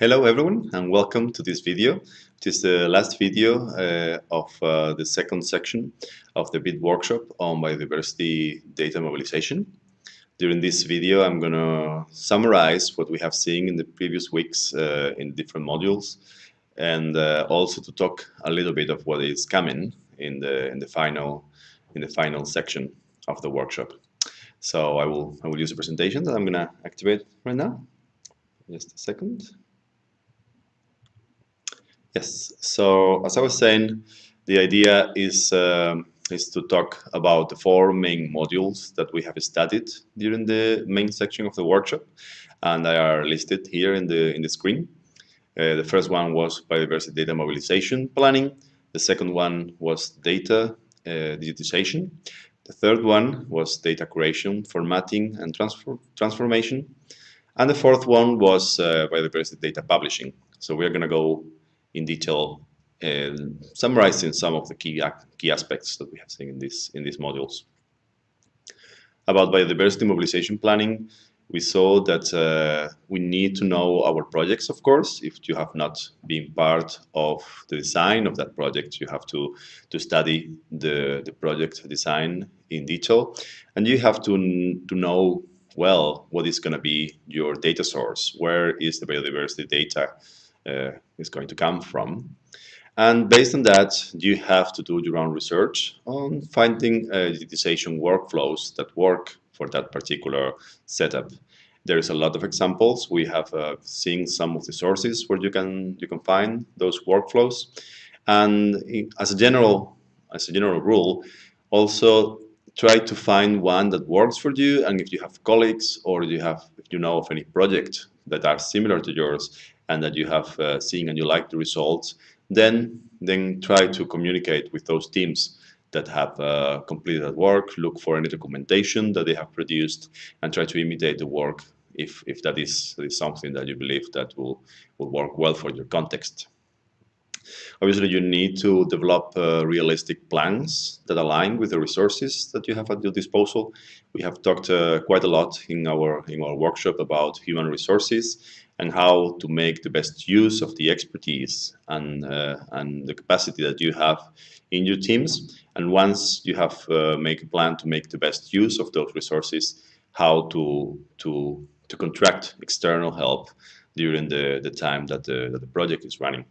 Hello everyone and welcome to this video. It is the last video uh, of uh, the second section of the BID workshop on biodiversity data mobilization. During this video I'm going to summarize what we have seen in the previous weeks uh, in different modules and uh, also to talk a little bit of what is coming in the in the final in the final section of the workshop. So I will I will use a presentation that I'm going to activate right now. Just a second. Yes, so as I was saying, the idea is, um, is to talk about the four main modules that we have studied during the main section of the workshop, and they are listed here in the, in the screen. Uh, the first one was biodiversity data mobilization planning. The second one was data uh, digitization. The third one was data curation, formatting, and transfer transformation. And the fourth one was uh, biodiversity data publishing. So we're going to go in detail and summarizing some of the key, key aspects that we have seen in, this, in these modules. About biodiversity mobilization planning, we saw that uh, we need to know our projects, of course. If you have not been part of the design of that project, you have to, to study the, the project design in detail. And you have to, to know well what is going to be your data source. Where is the biodiversity data is going to come from. And based on that, you have to do your own research on finding uh, digitization workflows that work for that particular setup. There is a lot of examples. We have uh, seen some of the sources where you can you can find those workflows. And as a general as a general rule, also try to find one that works for you. And if you have colleagues or you have if you know of any project that are similar to yours, and that you have uh, seen and you like the results, then then try to communicate with those teams that have uh, completed that work, look for any documentation that they have produced, and try to imitate the work if, if that is, is something that you believe that will, will work well for your context. Obviously, you need to develop uh, realistic plans that align with the resources that you have at your disposal. We have talked uh, quite a lot in our in our workshop about human resources and how to make the best use of the expertise and uh, and the capacity that you have in your teams. And once you have uh, make a plan to make the best use of those resources, how to to to contract external help during the the time that the, that the project is running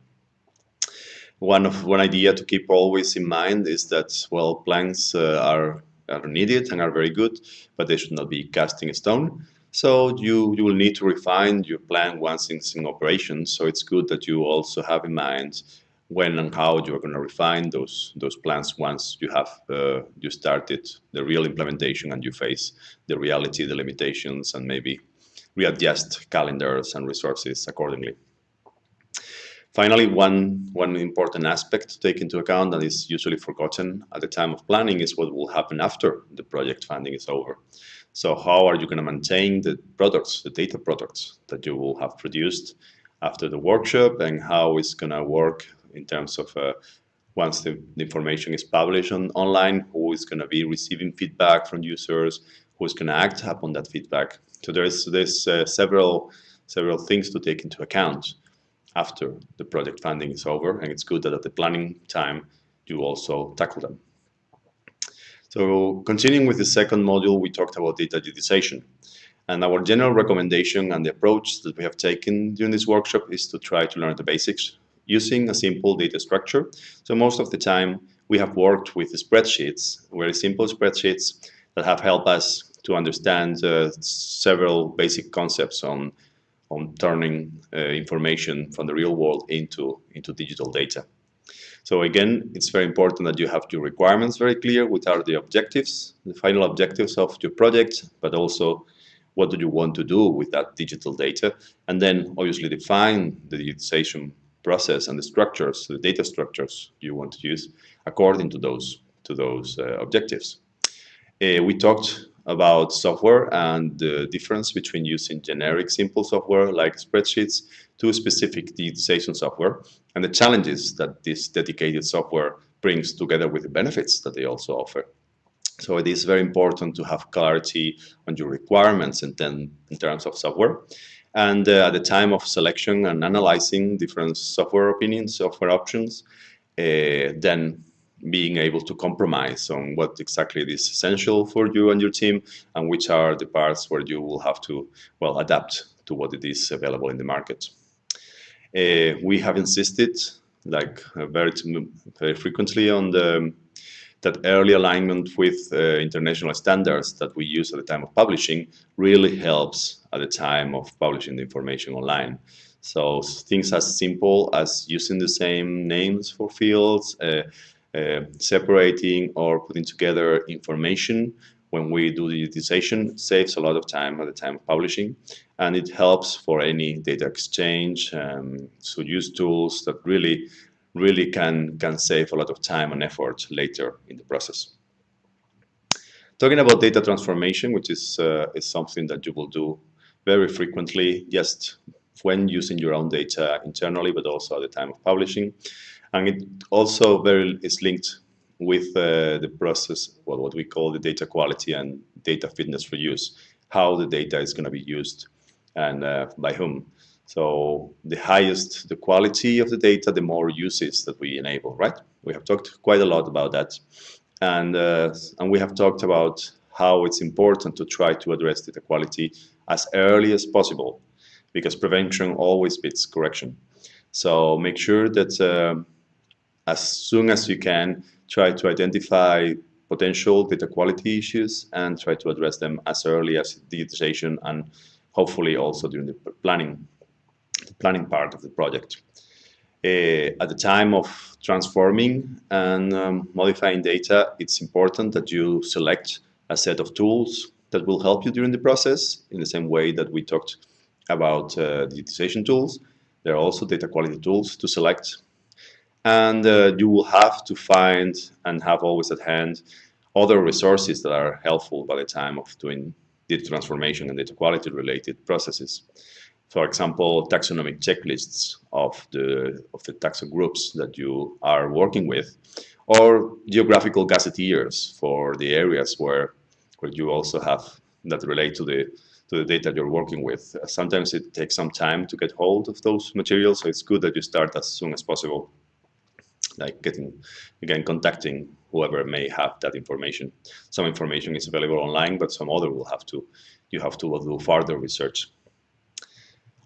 one of one idea to keep always in mind is that well plans uh, are are needed and are very good but they should not be cast in stone so you you will need to refine your plan once it's in operation so it's good that you also have in mind when and how you are going to refine those those plans once you have uh, you started the real implementation and you face the reality the limitations and maybe readjust calendars and resources accordingly Finally, one, one important aspect to take into account that is usually forgotten at the time of planning is what will happen after the project funding is over. So how are you going to maintain the products, the data products that you will have produced after the workshop and how it's going to work in terms of uh, once the, the, information is published on, online, who is going to be receiving feedback from users, who is going to act upon that feedback. So there's, there's uh, several, several things to take into account after the project funding is over and it's good that at the planning time you also tackle them. So continuing with the second module we talked about data digitization and our general recommendation and the approach that we have taken during this workshop is to try to learn the basics using a simple data structure. So most of the time we have worked with spreadsheets, very simple spreadsheets that have helped us to understand uh, several basic concepts on on turning uh, information from the real world into, into digital data. So again, it's very important that you have your requirements very clear, what are the objectives, the final objectives of your project, but also what do you want to do with that digital data, and then obviously define the digitization process and the structures, the data structures you want to use according to those, to those uh, objectives. Uh, we talked about software and the difference between using generic simple software like spreadsheets to specific digitization software and the challenges that this dedicated software brings together with the benefits that they also offer. So it is very important to have clarity on your requirements in, ten, in terms of software. And uh, at the time of selection and analyzing different software opinions, software options, uh, then being able to compromise on what exactly is essential for you and your team and which are the parts where you will have to, well, adapt to what it is available in the market. Uh, we have insisted, like uh, very, very frequently, on the that early alignment with uh, international standards that we use at the time of publishing really helps at the time of publishing the information online. So things as simple as using the same names for fields, uh, separating or putting together information when we do the digitization saves a lot of time at the time of publishing and it helps for any data exchange um, so use tools that really really can can save a lot of time and effort later in the process. Talking about data transformation which is uh, is something that you will do very frequently just when using your own data internally but also at the time of publishing and it also very is linked with uh, the process, well, what we call the data quality and data fitness for use, how the data is going to be used and uh, by whom. So the highest the quality of the data, the more uses that we enable, right? We have talked quite a lot about that. And, uh, and we have talked about how it's important to try to address data quality as early as possible because prevention always beats correction. So make sure that uh, as soon as you can, try to identify potential data quality issues and try to address them as early as digitization and hopefully also during the planning, the planning part of the project. Uh, at the time of transforming and um, modifying data, it's important that you select a set of tools that will help you during the process in the same way that we talked about uh, digitization tools. There are also data quality tools to select and uh, you will have to find and have always at hand other resources that are helpful by the time of doing data transformation and data quality related processes. For example, taxonomic checklists of the, of the taxon groups that you are working with, or geographical gazetteers for the areas where, where you also have that relate to the, to the data you're working with. Sometimes it takes some time to get hold of those materials, so it's good that you start as soon as possible like getting, again, contacting whoever may have that information. Some information is available online, but some other will have to, you have to do further research.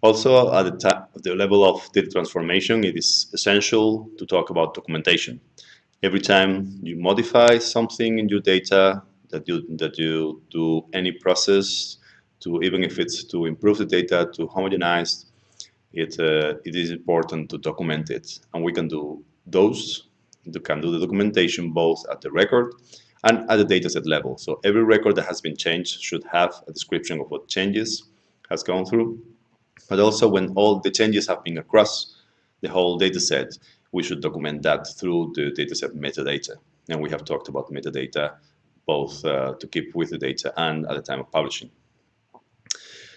Also, at the, the level of data transformation, it is essential to talk about documentation. Every time you modify something in your data, that you, that you do any process, to even if it's to improve the data, to homogenize, it, uh, it is important to document it. And we can do those you can do the documentation both at the record and at the dataset level. So every record that has been changed should have a description of what changes has gone through. But also when all the changes have been across the whole dataset, we should document that through the dataset metadata. And we have talked about metadata both uh, to keep with the data and at the time of publishing.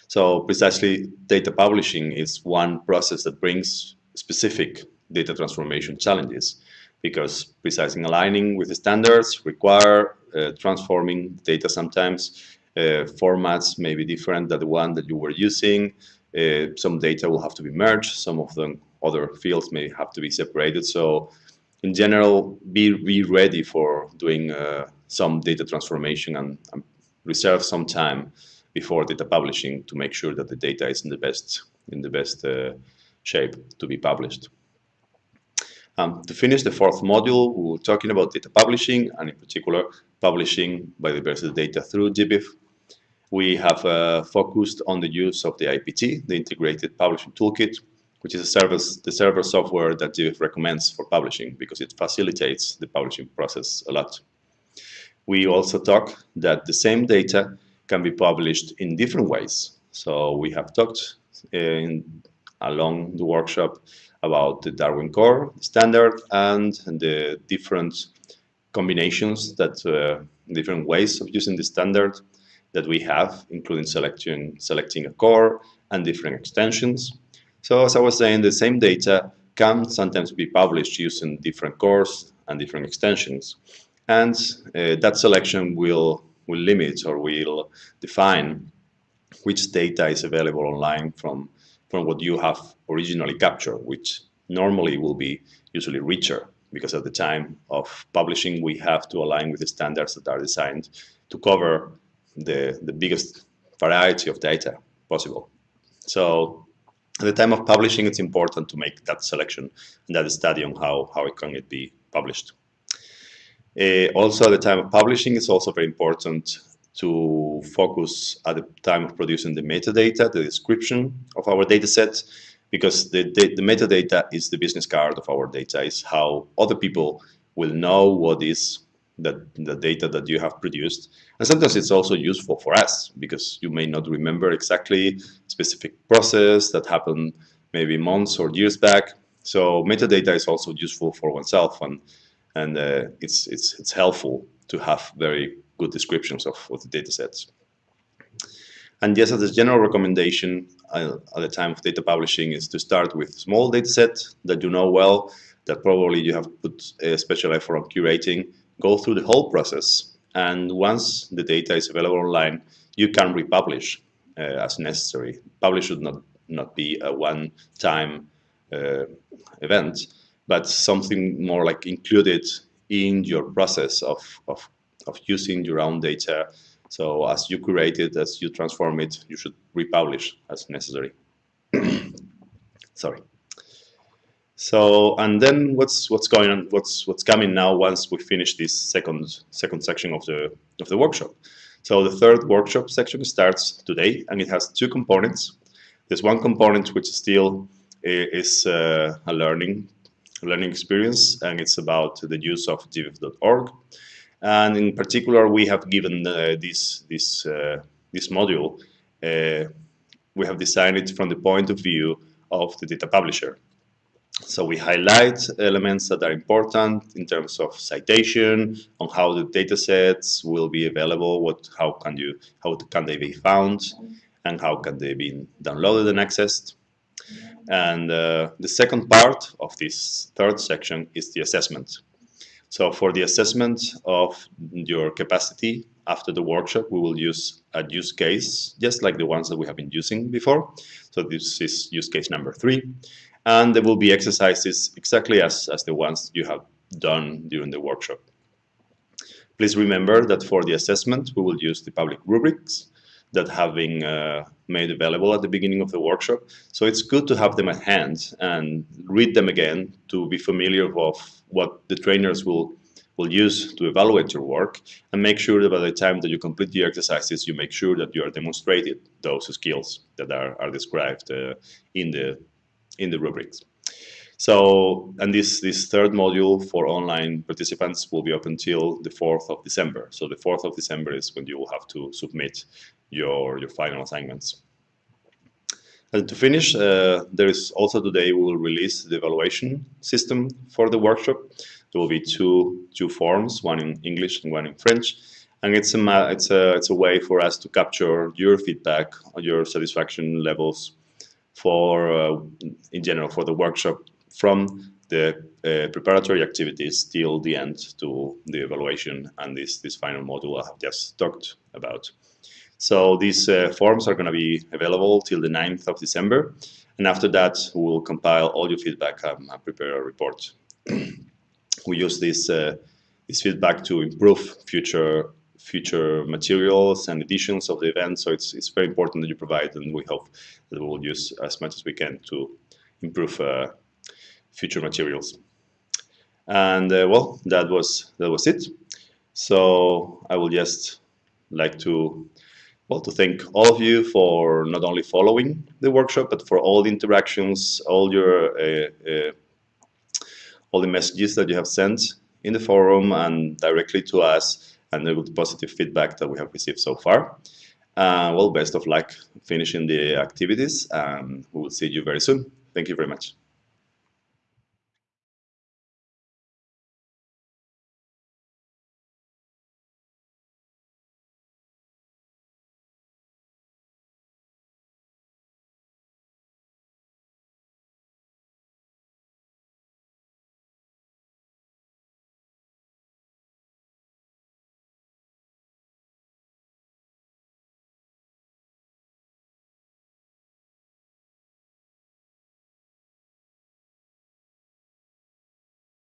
So precisely data publishing is one process that brings specific data transformation challenges because precising aligning with the standards require uh, transforming data sometimes. Uh, formats may be different than the one that you were using. Uh, some data will have to be merged. Some of the other fields may have to be separated. So in general, be, be ready for doing uh, some data transformation and, and, reserve some time before data publishing to make sure that the data is in the best, in the best uh, shape to be published. Um, to finish the fourth module, we were talking about data publishing and in particular publishing biodiversity data through GBIF. We have uh, focused on the use of the IPT, the Integrated Publishing Toolkit, which is a service, the server software that GBIF recommends for publishing because it facilitates the publishing process a lot. We also talk that the same data can be published in different ways. So we have talked in, along the workshop about the Darwin Core standard and the different combinations that uh, different ways of using the standard that we have, including selecting, selecting a core and different extensions. So as I was saying, the same data can sometimes be published using different cores and different extensions. And uh, that selection will, will limit or will define which data is available online from, from what you have originally captured, which normally will be usually richer because at the time of publishing we have to align with the standards that are designed to cover the, the biggest variety of data possible. So at the time of publishing, it's important to make that selection and that study on how, how it can it be published. Uh, also, at the time of publishing, it's also very important to focus at the time of producing the metadata, the description of our data set, because the, the, the, metadata is the business card of our data, is how other people will know what is the, the data that you have produced. And sometimes it's also useful for us because you may not remember exactly specific process that happened maybe months or years back. So metadata is also useful for oneself and, and uh, it's, it's, it's helpful to have very good descriptions of, of the data sets. And yes, as a general recommendation uh, at the time of data publishing is to start with small data set that you know well, that probably you have put a special effort on curating, go through the whole process. And once the data is available online, you can republish uh, as necessary. Publish should not, not be a one-time uh, event, but something more like included in your process of, of, of using your own data so as you curate it, as you transform it, you should republish as necessary. Sorry. So and then what's what's going on? What's what's coming now once we finish this second second section of the of the workshop? So the third workshop section starts today, and it has two components. There's one component which still is uh, a learning learning experience, and it's about the use of gbif.org. And in particular, we have given uh, this, this, uh, this module, uh, we have designed it from the point of view of the data publisher. So we highlight elements that are important in terms of citation, on how the data sets will be available, what, how can you, how can they be found, and how can they be downloaded and accessed. And uh, the second part of this third section is the assessment. So for the assessment of your capacity after the workshop, we will use a use case, just like the ones that we have been using before. So this is use case number three. And there will be exercises exactly as, as the ones you have done during the workshop. Please remember that for the assessment, we will use the public rubrics that have been uh, made available at the beginning of the workshop. So it's good to have them at hand and read them again to be familiar with what the trainers will will use to evaluate your work and make sure that by the time that you complete the exercises, you make sure that you are demonstrated those skills that are, are described uh, in the in the rubrics. So, and this, this third module for online participants will be up until the 4th of December. So the 4th of December is when you will have to submit your, your final assignments. And to finish, uh, there is also today we will release the evaluation system for the workshop. There will be two, two forms, one in English and one in French. And it's a, it's, a, it's a way for us to capture your feedback, your satisfaction levels for, uh, in general, for the workshop from the uh, preparatory activities till the end to the evaluation and this, this final module I have just talked about. So these uh, forms are going to be available till the 9th of December. And after that, we will compile all your feedback and prepare a report. we use this, uh, this feedback to improve future future materials and editions of the event. So it's, it's very important that you provide, and we hope that we will use as much as we can to improve uh, future materials. And uh, well, that was that was it. So I would just like to well to thank all of you for not only following the workshop but for all the interactions, all your uh, uh, all the messages that you have sent in the forum and directly to us and the positive feedback that we have received so far. Uh, well, best of luck finishing the activities and we will see you very soon. Thank you very much.